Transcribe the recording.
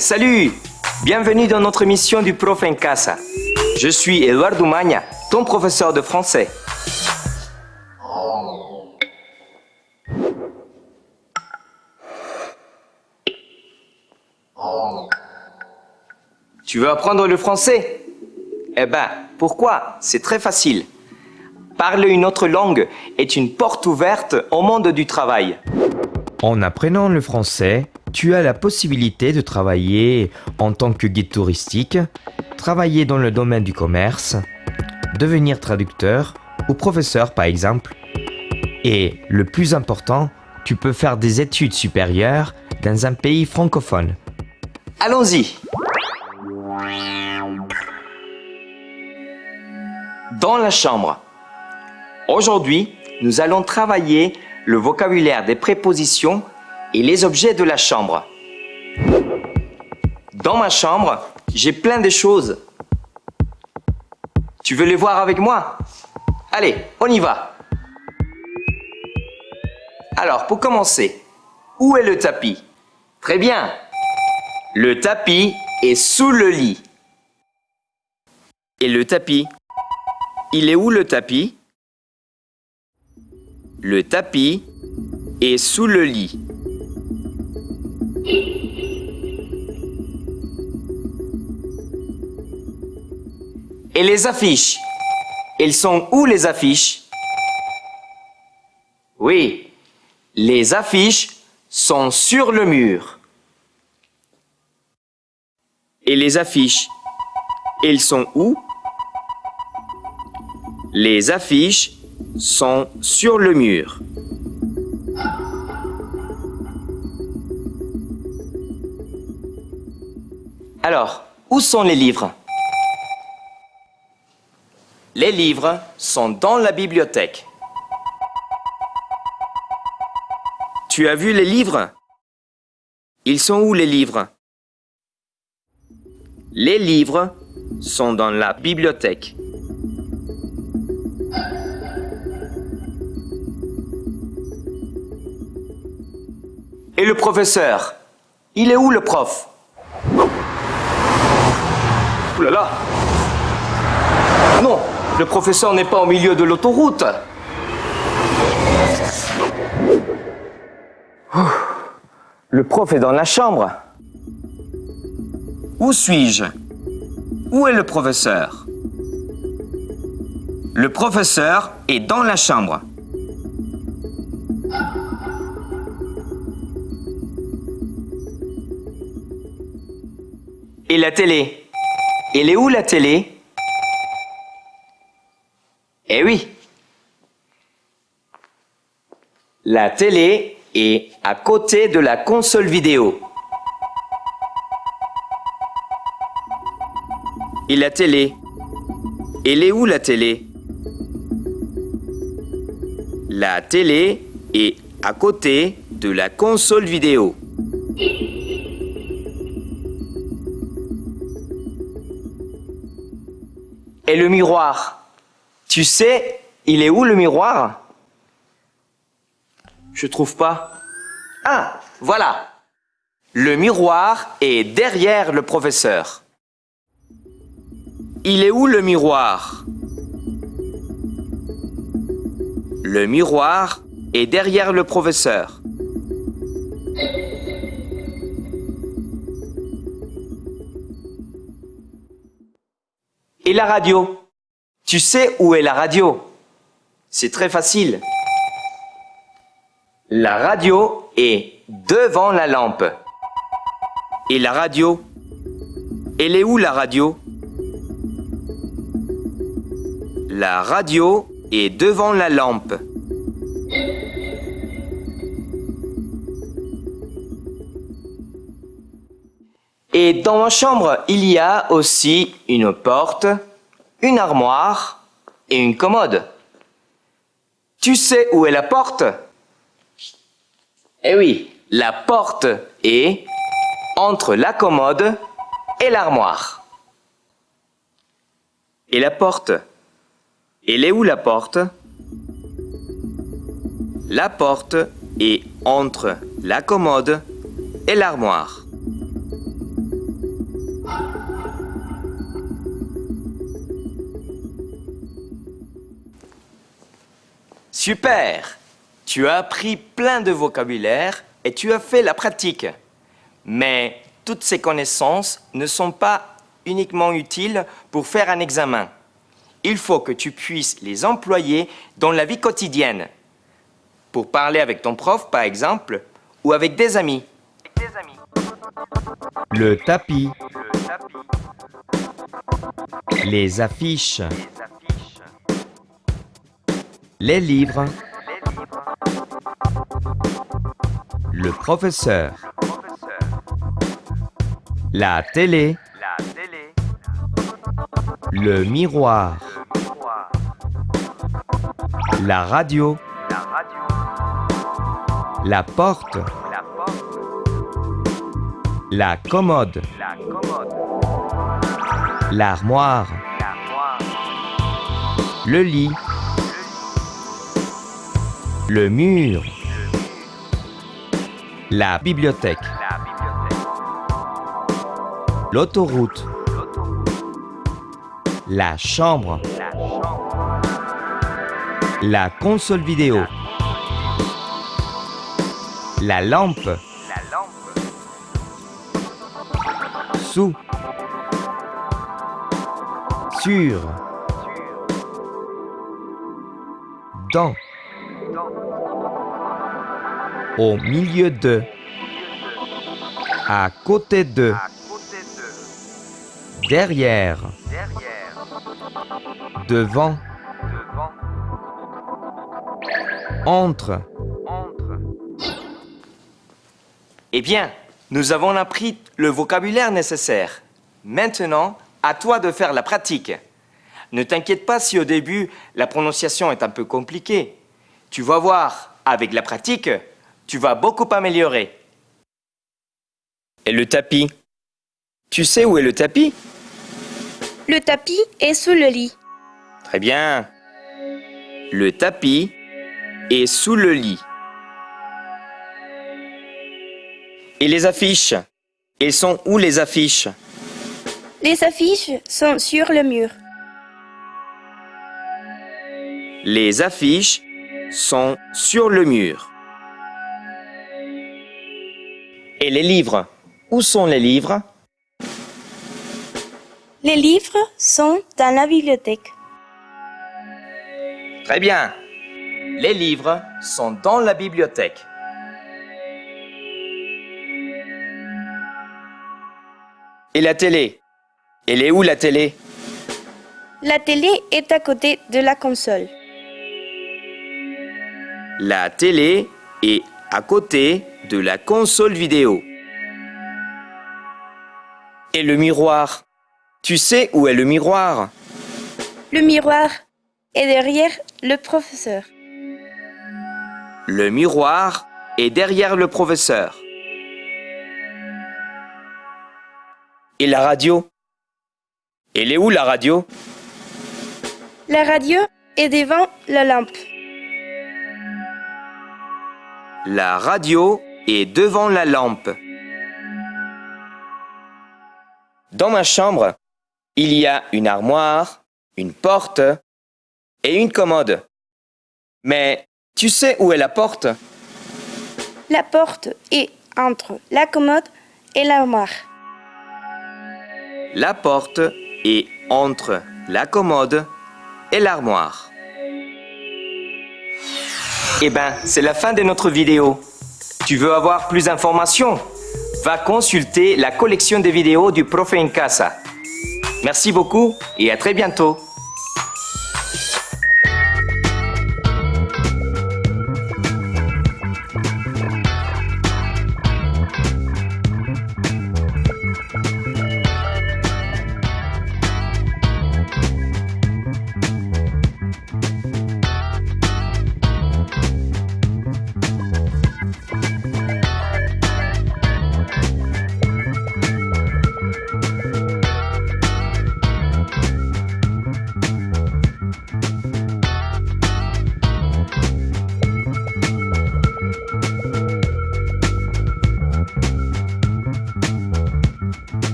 Salut Bienvenue dans notre émission du Prof en Casa. Je suis Eduardo Magna, ton professeur de français. Tu veux apprendre le français? Eh ben, pourquoi? C'est très facile. Parler une autre langue est une porte ouverte au monde du travail. En apprenant le français, tu as la possibilité de travailler en tant que guide touristique, travailler dans le domaine du commerce, devenir traducteur ou professeur par exemple. Et le plus important, tu peux faire des études supérieures dans un pays francophone. Allons-y Dans la chambre. Aujourd'hui, nous allons travailler le vocabulaire des prépositions et les objets de la chambre. Dans ma chambre, j'ai plein de choses. Tu veux les voir avec moi? Allez, on y va. Alors, pour commencer, où est le tapis? Très bien. Le tapis est sous le lit. Et le tapis? Il est où le tapis? Le tapis est sous le lit. Et les affiches. Elles sont où les affiches? Oui, les affiches sont sur le mur. Et les affiches. Elles sont où? Les affiches sont sur le mur. Alors, où sont les livres? Les livres sont dans la bibliothèque. Tu as vu les livres? Ils sont où les livres? Les livres sont dans la bibliothèque. Et le professeur? Il est où le prof? Ouh là là Non, le professeur n'est pas au milieu de l'autoroute. Le prof est dans la chambre. Où suis-je? Où est le professeur? Le professeur est dans la chambre. Et la télé? Elle est où la télé? Eh oui La télé est à côté de la console vidéo. Et la télé? Elle est où la télé? La télé est à côté de la console vidéo. Et le miroir Tu sais, il est où le miroir? Je trouve pas. Ah, voilà Le miroir est derrière le professeur. Il est où le miroir? Le miroir est derrière le professeur. La radio Tu sais où est la radio C'est très facile. La radio est devant la lampe. Et la radio Elle est où la radio? La radio est devant la lampe. Et dans ma chambre, il y a aussi une porte, une armoire et une commode. Tu sais où est la porte? Eh oui, la porte est entre la commode et l'armoire. Et la porte? Elle est où la porte? La porte est entre la commode et l'armoire. Super Tu as appris plein de vocabulaire et tu as fait la pratique. Mais toutes ces connaissances ne sont pas uniquement utiles pour faire un examen. Il faut que tu puisses les employer dans la vie quotidienne. Pour parler avec ton prof, par exemple, ou avec des amis. Le tapis. Les affiches. Les livres. Le professeur. La télé. Le miroir. La radio. La porte. La commode. L'armoire. Le lit. Le mur. La bibliothèque. L'autoroute. La chambre. La console vidéo. La lampe. Sous. Sur. Dans. Au milieu de. À côté de. Derrière. Devant. Entre. Eh bien, nous avons appris le vocabulaire nécessaire. Maintenant, à toi de faire la pratique. Ne t'inquiète pas si au début, la prononciation est un peu compliquée. Tu vas voir, avec la pratique, tu vas beaucoup améliorer. Et le tapis? Tu sais où est le tapis? Le tapis est sous le lit. Très bien. Le tapis est sous le lit. Et les affiches? Elles sont où les affiches? Les affiches sont sur le mur. Les affiches sont sur le mur. Et les livres Où sont les livres? Les livres sont dans la bibliothèque. Très bien. Les livres sont dans la bibliothèque. Et la télé? Elle est où la télé? La télé est à côté de la console. La télé est à côté de la console vidéo. Et le miroir Tu sais où est le miroir? Le miroir est derrière le professeur. Le miroir est derrière le professeur. Et la radio? Elle est où la radio? La radio est devant la lampe. La radio est devant la lampe. Dans ma chambre, il y a une armoire, une porte et une commode. Mais tu sais où est la porte? La porte est entre la commode et l'armoire. La porte est entre la commode et l'armoire. Eh ben, c'est la fin de notre vidéo. Tu veux avoir plus d'informations? Va consulter la collection de vidéos du Profe en Casa. Merci beaucoup et à très bientôt.